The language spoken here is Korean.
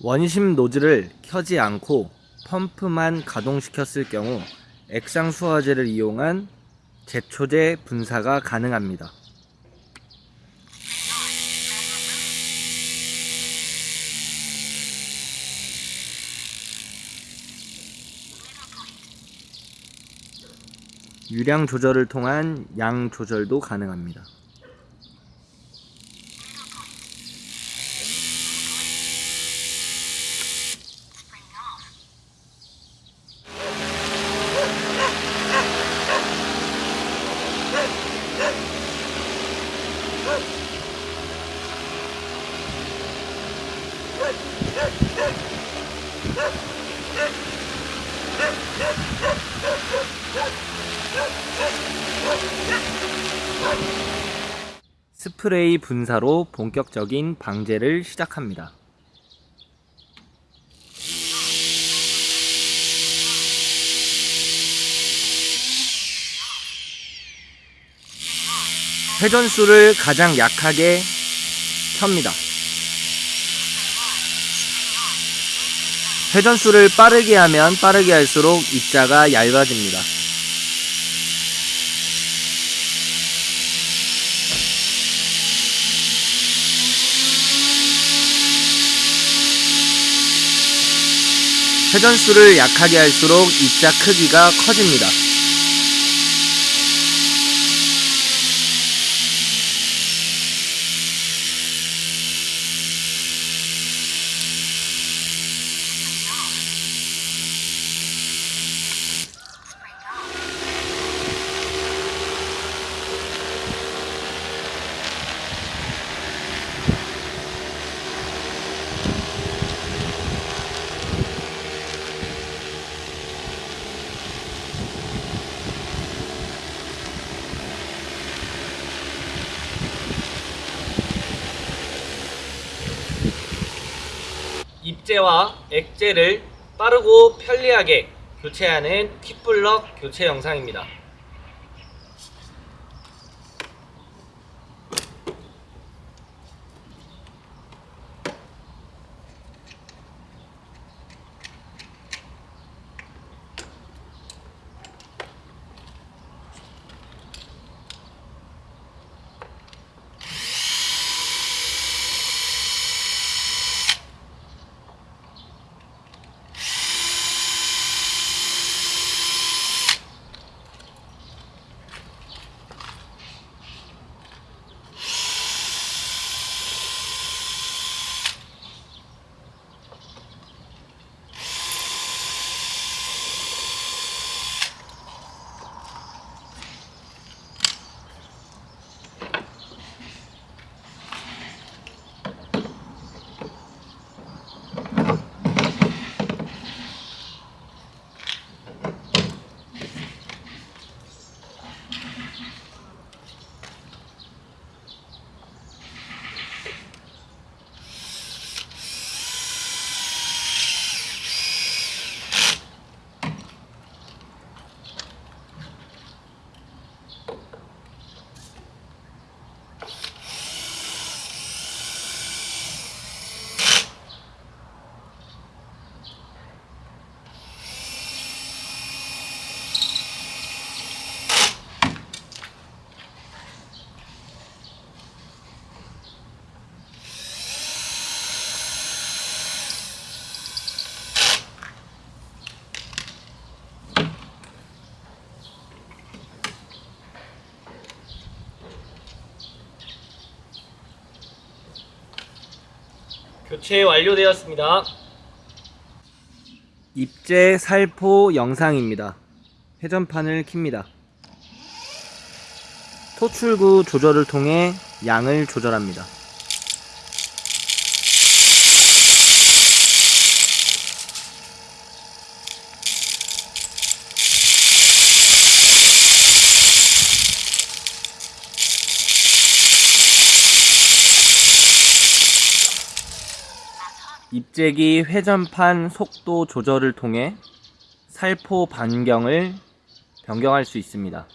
원심 노즐을 켜지 않고 펌프만 가동시켰을 경우 액상 수화제를 이용한 제초제 분사가 가능합니다. 유량 조절을 통한 양 조절도 가능합니다. 스프레이 분사로 본격적인 방제를 시작합니다. 회전수를 가장 약하게 켭니다. 회전수를 빠르게 하면 빠르게 할수록 입자가 얇아집니다. 회전수를 약하게 할수록 입자 크기가 커집니다. 입제와 액제를 빠르고 편리하게 교체하는 퀵블럭 교체 영상입니다. 교체 완료되었습니다. 입제 살포 영상입니다. 회전판을 킵니다. 토출구 조절을 통해 양을 조절합니다. 입재기 회전판 속도 조절을 통해 살포 반경을 변경할 수 있습니다.